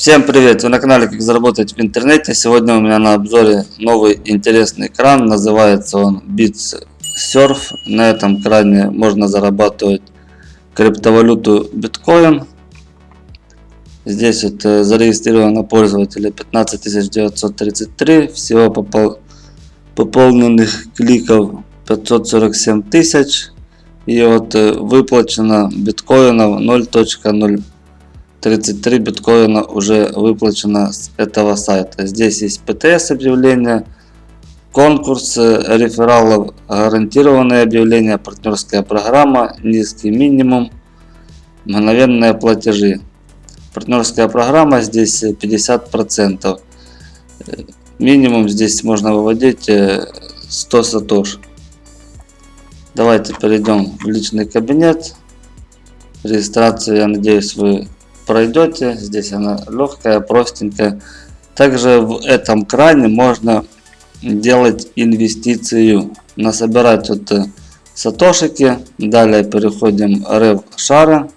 Всем привет! Вы на канале Как заработать в интернете. Сегодня у меня на обзоре новый интересный кран. Называется он Bits Surf. На этом кране можно зарабатывать криптовалюту биткоин. Здесь вот э, зарегистрировано пользователя 15933. Всего попол... пополненных кликов 547 тысяч. И вот э, выплачено биткоинов 0.0 33 биткоина уже выплачено с этого сайта. Здесь есть ПТС объявление, конкурс рефералов, гарантированное объявление, партнерская программа, низкий минимум, мгновенные платежи. Партнерская программа здесь 50%. Минимум здесь можно выводить 100 сатош. Давайте перейдем в личный кабинет. Регистрацию, я надеюсь, вы пройдете. Здесь она легкая, простенькая. Также в этом кране можно делать инвестицию. Насобирать вот э, сатошики. Далее переходим в шара.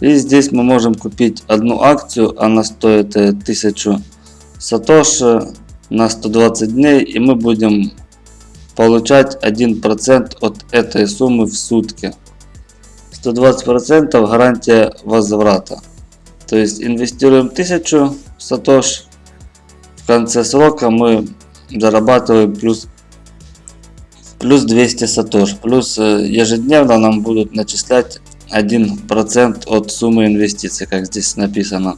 И здесь мы можем купить одну акцию. Она стоит 1000 э, сатоши на 120 дней. И мы будем получать 1% от этой суммы в сутки. 120% гарантия возврата. То есть инвестируем 1000 сатош. В конце срока мы зарабатываем плюс, плюс 200 сатош. Плюс ежедневно нам будут начислять 1% от суммы инвестиций, как здесь написано.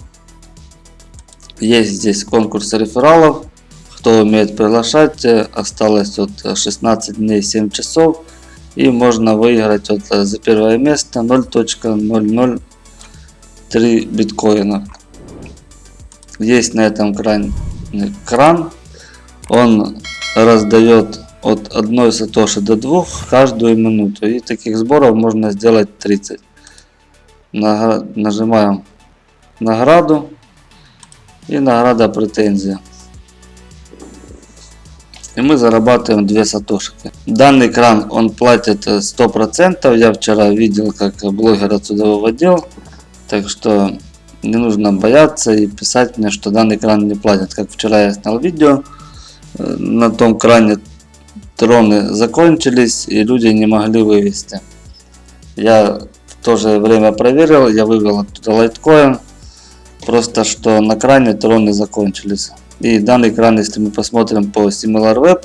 Есть здесь конкурс рефералов. Кто умеет приглашать, осталось от 16 дней 7 часов и можно выиграть вот э, за первое место 0.003 биткоина. Есть на этом кране кран. Он раздает от 1 сатоши до 2 каждую минуту. И таких сборов можно сделать 30. Нажимаем награду. И награда претензия и мы зарабатываем 2 сатошики. Данный кран он платит 100%. Я вчера видел, как блогер отсюда выводил. Так что не нужно бояться и писать мне, что данный кран не платит. Как вчера я снял видео, э, на том кране троны закончились и люди не могли вывести. Я в то же время проверил, я вывел оттуда лайткоин. Просто что на кране троны закончились. И данный экран, если мы посмотрим по SimilarWeb,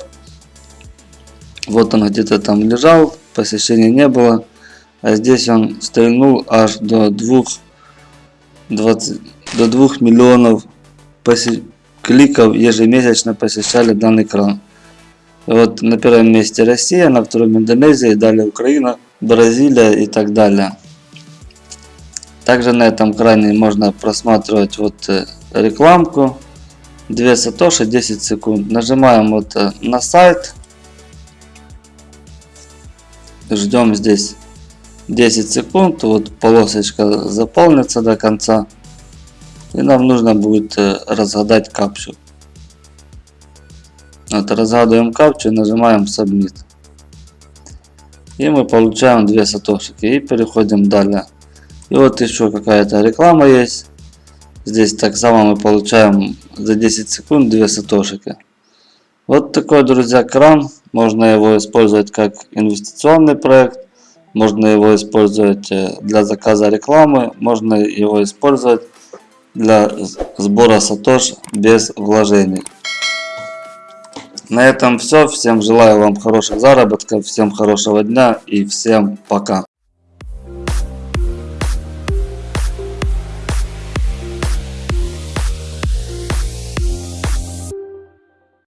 вот он где-то там лежал, посещения не было. А здесь он стрельнул аж до 2, 20, до 2 миллионов кликов ежемесячно посещали данный экран. Вот на первом месте Россия, на втором Индонезия, далее Украина, Бразилия и так далее. Также на этом экране можно просматривать вот э, рекламку 2 сатоши 10 секунд. Нажимаем вот э, на сайт. Ждем здесь 10 секунд. Вот полосочка заполнится до конца. И нам нужно будет э, разгадать капчу. Вот разгадываем капчу и нажимаем Submit. И мы получаем 2 сатошики. И переходим далее. И вот еще какая-то реклама есть. Здесь так само мы получаем за 10 секунд 2 сатошики. Вот такой, друзья, кран. Можно его использовать как инвестиционный проект. Можно его использовать э, для заказа рекламы. Можно его использовать для сбора сатош без вложений. На этом все. Всем желаю вам хороших заработков. Всем хорошего дня и всем пока.